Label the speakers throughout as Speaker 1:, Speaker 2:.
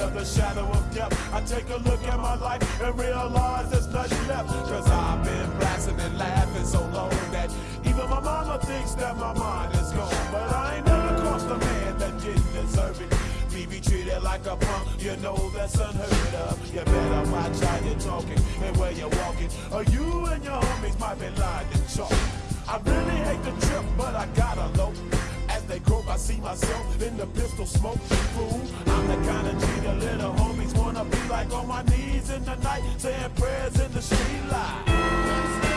Speaker 1: of the shadow of death. I take a look at my life and realize there's nothing left. Cause I've been blasting and laughing so long that even my mama thinks that my mind is gone. But I ain't never crossed a man that didn't deserve it. Me be treated like a punk, you know that's unheard of. You better watch how you're talking and where you're walking, or you and your homies might be lying in chalk. I really hate the trip, but I gotta see myself in the pistol smoke. Fool, I'm the kind of G the little homies wanna be like on my knees in the night, saying prayers in the street light.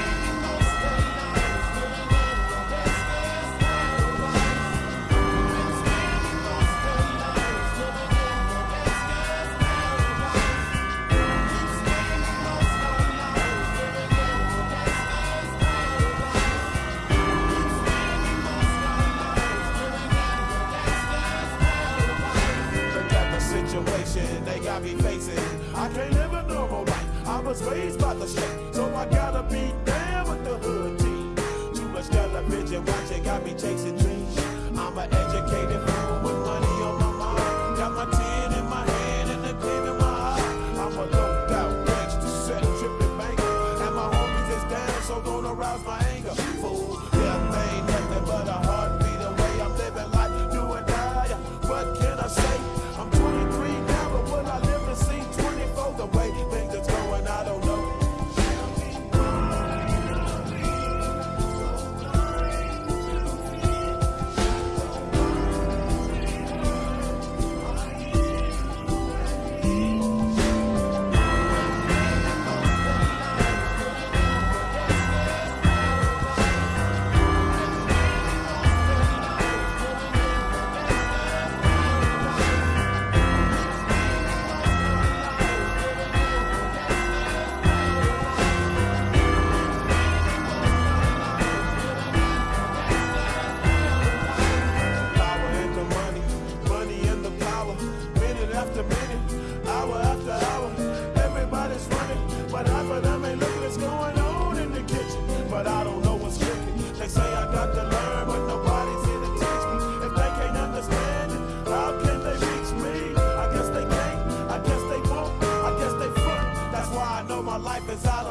Speaker 1: Facing. I can't live a normal life. I was raised by the street, so I gotta be down with the hood team. Too much television watching got me chasing dreams. I'm an educated my life as I